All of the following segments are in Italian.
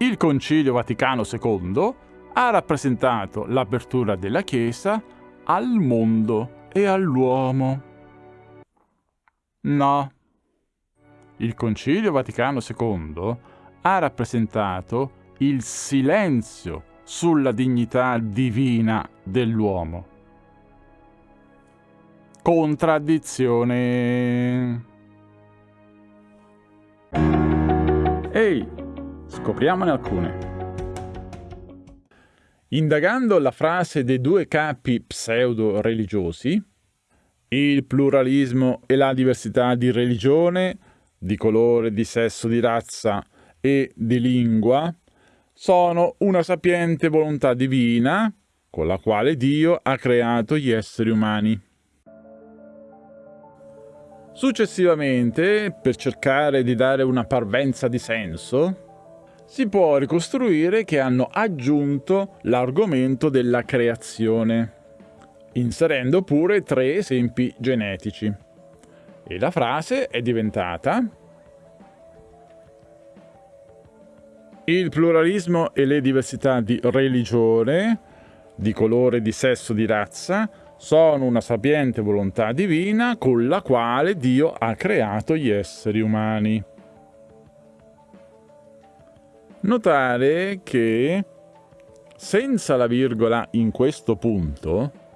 Il Concilio Vaticano II ha rappresentato l'apertura della Chiesa al mondo e all'uomo. No. Il Concilio Vaticano II ha rappresentato il silenzio sulla dignità divina dell'uomo. Contraddizione. Scopriamone alcune. Indagando la frase dei due capi pseudo-religiosi, il pluralismo e la diversità di religione, di colore, di sesso, di razza e di lingua, sono una sapiente volontà divina con la quale Dio ha creato gli esseri umani. Successivamente, per cercare di dare una parvenza di senso, si può ricostruire che hanno aggiunto l'argomento della creazione, inserendo pure tre esempi genetici. E la frase è diventata Il pluralismo e le diversità di religione, di colore, di sesso, di razza sono una sapiente volontà divina con la quale Dio ha creato gli esseri umani. Notare che senza la virgola in questo punto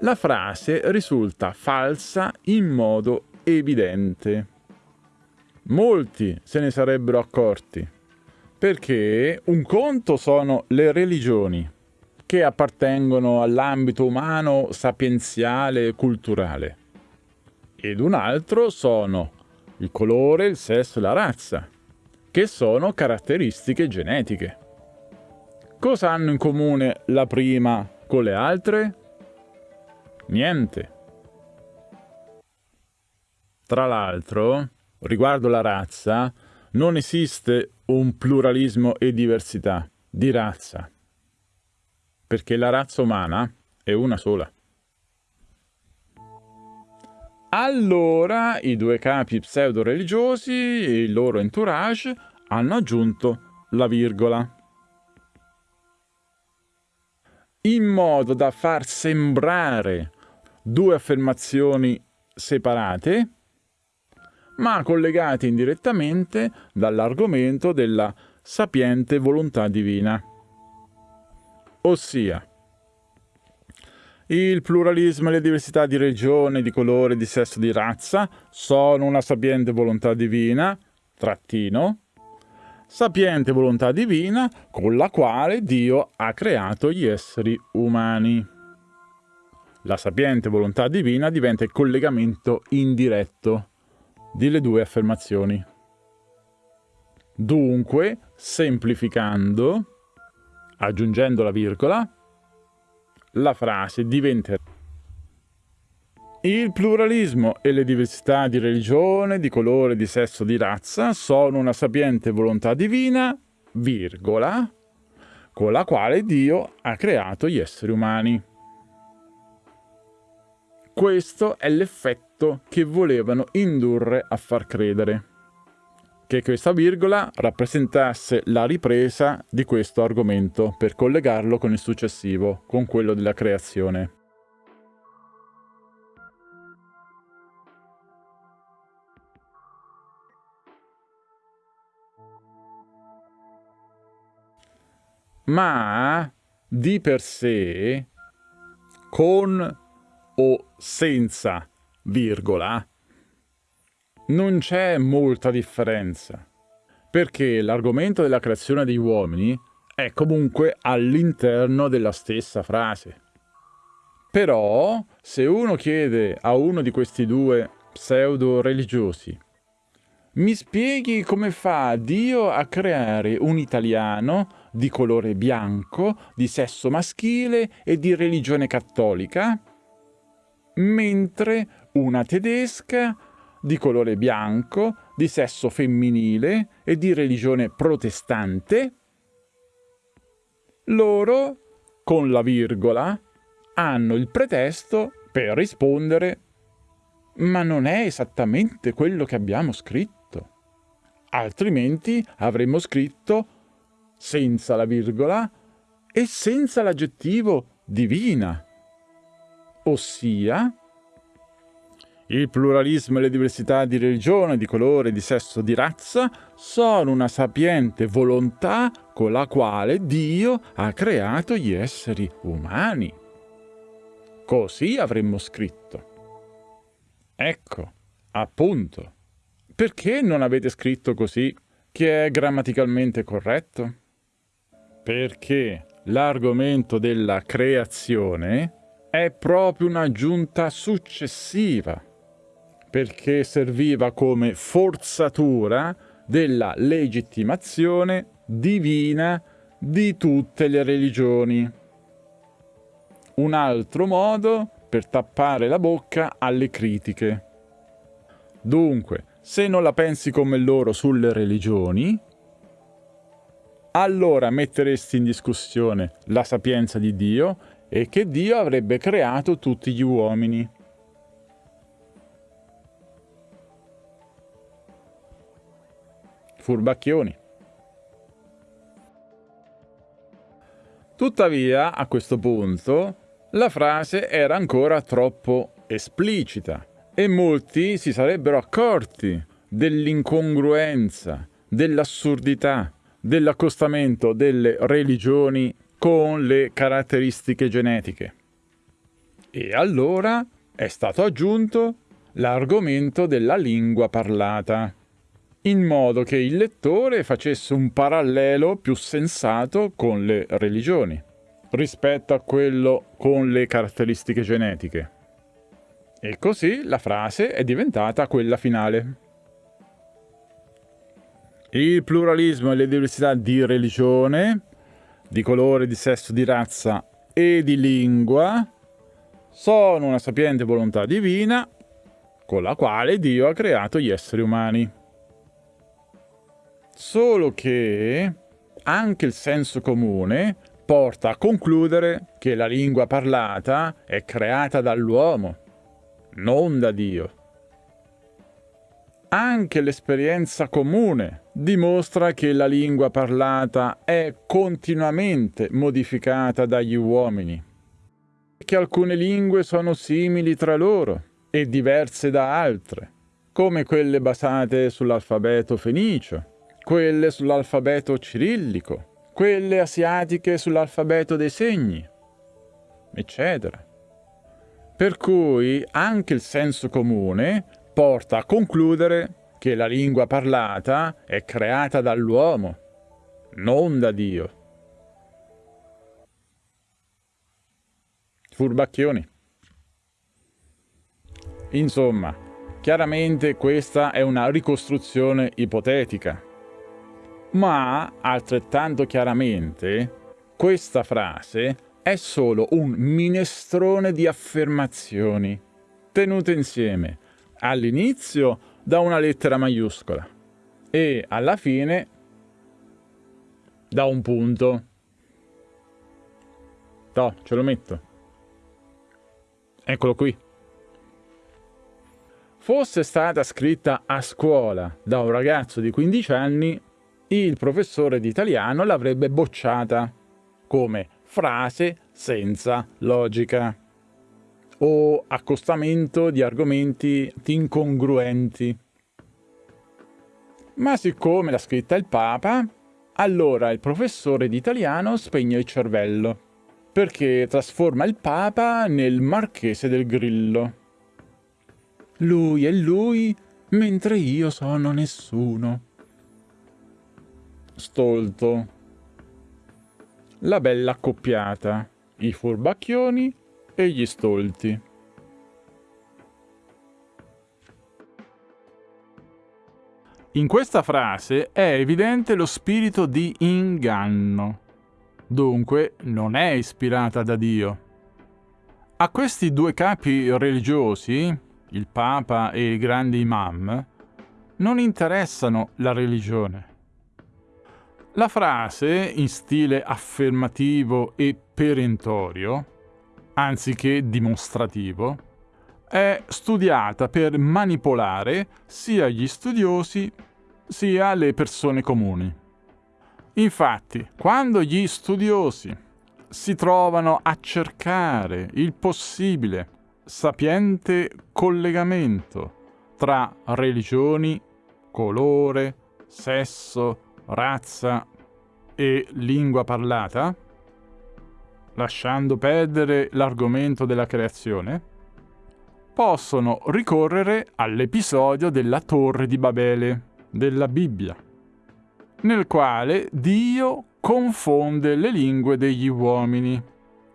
la frase risulta falsa in modo evidente. Molti se ne sarebbero accorti, perché un conto sono le religioni, che appartengono all'ambito umano sapienziale e culturale, ed un altro sono il colore, il sesso e la razza, che sono caratteristiche genetiche. Cosa hanno in comune la prima con le altre? Niente. Tra l'altro, riguardo la razza, non esiste un pluralismo e diversità di razza, perché la razza umana è una sola. Allora i due capi pseudo-religiosi e il loro entourage hanno aggiunto la virgola. In modo da far sembrare due affermazioni separate, ma collegate indirettamente dall'argomento della sapiente volontà divina. Ossia, il pluralismo e le diversità di regione, di colore, di sesso, di razza sono una sapiente volontà divina, trattino, sapiente volontà divina con la quale Dio ha creato gli esseri umani. La sapiente volontà divina diventa il collegamento indiretto delle due affermazioni. Dunque, semplificando, aggiungendo la virgola, la frase diventa il pluralismo e le diversità di religione, di colore, di sesso, di razza sono una sapiente volontà divina, virgola, con la quale Dio ha creato gli esseri umani. Questo è l'effetto che volevano indurre a far credere. Che questa virgola rappresentasse la ripresa di questo argomento per collegarlo con il successivo, con quello della creazione. Ma di per sé, con o senza virgola, non c'è molta differenza, perché l'argomento della creazione degli uomini è comunque all'interno della stessa frase. Però, se uno chiede a uno di questi due pseudo-religiosi mi spieghi come fa Dio a creare un italiano di colore bianco, di sesso maschile e di religione cattolica? mentre una tedesca di colore bianco, di sesso femminile e di religione protestante, loro, con la virgola, hanno il pretesto per rispondere ma non è esattamente quello che abbiamo scritto. Altrimenti avremmo scritto senza la virgola e senza l'aggettivo divina. Ossia, il pluralismo e le diversità di religione, di colore, di sesso, di razza sono una sapiente volontà con la quale Dio ha creato gli esseri umani. Così avremmo scritto. Ecco, appunto. Perché non avete scritto così, che è grammaticalmente corretto? Perché l'argomento della creazione è proprio un'aggiunta successiva perché serviva come forzatura della legittimazione divina di tutte le religioni. Un altro modo per tappare la bocca alle critiche. Dunque, se non la pensi come loro sulle religioni, allora metteresti in discussione la sapienza di Dio e che Dio avrebbe creato tutti gli uomini. Furbacchioni. Tuttavia, a questo punto, la frase era ancora troppo esplicita e molti si sarebbero accorti dell'incongruenza, dell'assurdità, dell'accostamento delle religioni con le caratteristiche genetiche. E allora è stato aggiunto l'argomento della lingua parlata in modo che il lettore facesse un parallelo più sensato con le religioni, rispetto a quello con le caratteristiche genetiche. E così la frase è diventata quella finale. Il pluralismo e le diversità di religione, di colore, di sesso, di razza e di lingua sono una sapiente volontà divina con la quale Dio ha creato gli esseri umani. Solo che anche il senso comune porta a concludere che la lingua parlata è creata dall'uomo, non da Dio. Anche l'esperienza comune dimostra che la lingua parlata è continuamente modificata dagli uomini, che alcune lingue sono simili tra loro e diverse da altre, come quelle basate sull'alfabeto fenicio, quelle sull'alfabeto cirillico, quelle asiatiche sull'alfabeto dei segni, eccetera. Per cui anche il senso comune porta a concludere che la lingua parlata è creata dall'uomo, non da Dio. Furbacchioni. Insomma, chiaramente questa è una ricostruzione ipotetica ma altrettanto chiaramente questa frase è solo un minestrone di affermazioni tenute insieme all'inizio da una lettera maiuscola e alla fine da un punto. No, ce lo metto. Eccolo qui. Fosse stata scritta a scuola da un ragazzo di 15 anni, il professore di italiano l'avrebbe bocciata come frase senza logica o accostamento di argomenti incongruenti. Ma siccome l'ha scritta il Papa, allora il professore di italiano spegne il cervello, perché trasforma il Papa nel marchese del Grillo. Lui è lui, mentre io sono nessuno stolto. La bella accoppiata, i furbacchioni e gli stolti. In questa frase è evidente lo spirito di inganno. Dunque non è ispirata da Dio. A questi due capi religiosi, il Papa e i grandi imam, non interessano la religione. La frase, in stile affermativo e perentorio, anziché dimostrativo, è studiata per manipolare sia gli studiosi sia le persone comuni. Infatti, quando gli studiosi si trovano a cercare il possibile sapiente collegamento tra religioni, colore, sesso, razza e lingua parlata, lasciando perdere l'argomento della creazione, possono ricorrere all'episodio della Torre di Babele della Bibbia, nel quale Dio confonde le lingue degli uomini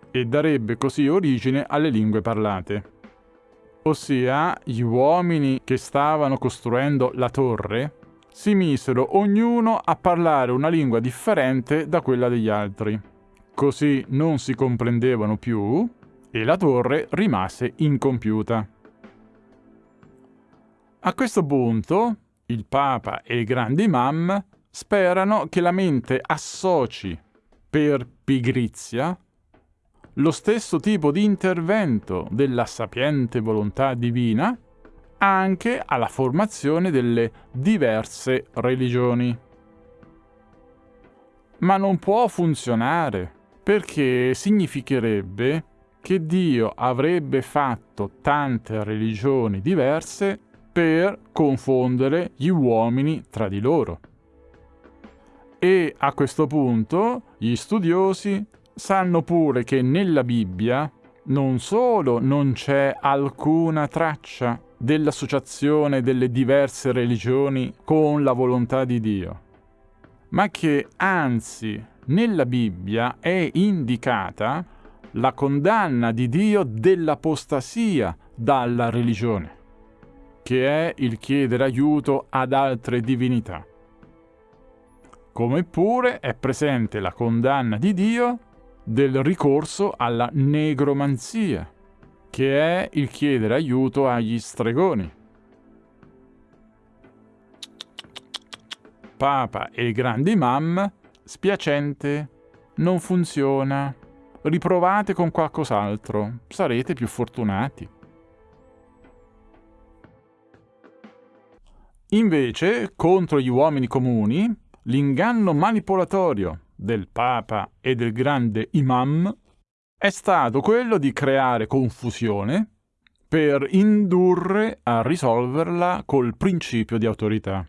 e darebbe così origine alle lingue parlate. Ossia, gli uomini che stavano costruendo la torre si misero ognuno a parlare una lingua differente da quella degli altri. Così non si comprendevano più e la torre rimase incompiuta. A questo punto, il Papa e il grande imam sperano che la mente associ per pigrizia lo stesso tipo di intervento della sapiente volontà divina anche alla formazione delle diverse religioni. Ma non può funzionare perché significherebbe che Dio avrebbe fatto tante religioni diverse per confondere gli uomini tra di loro. E a questo punto gli studiosi sanno pure che nella Bibbia non solo non c'è alcuna traccia dell'associazione delle diverse religioni con la volontà di Dio, ma che anzi nella Bibbia è indicata la condanna di Dio dell'apostasia dalla religione, che è il chiedere aiuto ad altre divinità. Come pure è presente la condanna di Dio del ricorso alla negromanzia, che è il chiedere aiuto agli stregoni. Papa e il grande imam, spiacente, non funziona. Riprovate con qualcos'altro, sarete più fortunati. Invece, contro gli uomini comuni, l'inganno manipolatorio del Papa e del grande Imam è stato quello di creare confusione per indurre a risolverla col principio di autorità.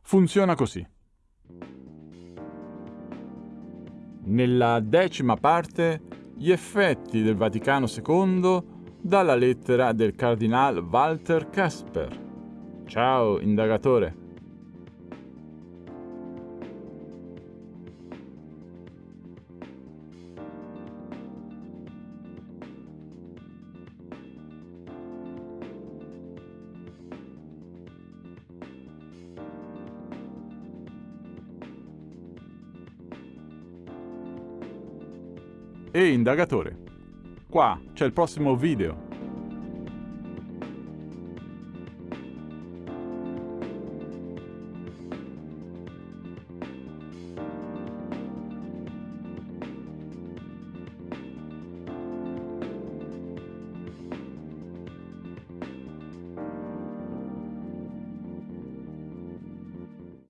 Funziona così. Nella decima parte, gli effetti del Vaticano II dalla lettera del cardinal Walter Casper. Ciao, indagatore. E indagatore. Qua c'è il prossimo video.